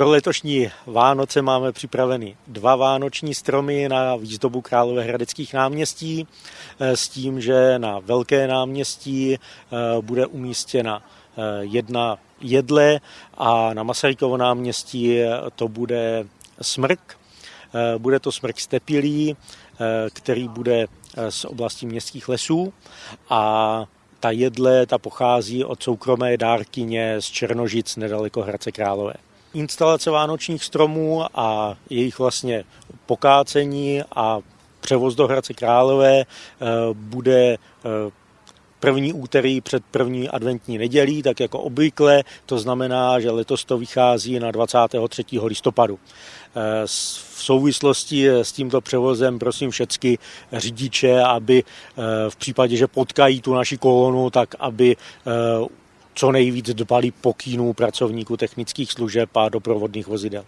Pro letošní Vánoce máme připraveny dva vánoční stromy na výzdobu Královéhradeckých náměstí s tím, že na Velké náměstí bude umístěna jedna jedle a na Masarykovo náměstí to bude smrk. Bude to smrk stepilý, který bude z oblasti městských lesů a ta jedle ta pochází od soukromé dárkyně z Černožic nedaleko Hradce Králové. Instalace vánočních stromů a jejich vlastně pokácení a převoz do Hradce Králové bude první úterý před první adventní nedělí, tak jako obvykle, to znamená, že letos to vychází na 23. listopadu. V souvislosti s tímto převozem prosím všechny řidiče, aby v případě, že potkají tu naši kolonu, tak aby co nejvíc dbali pokynů pracovníků technických služeb a doprovodných vozidel.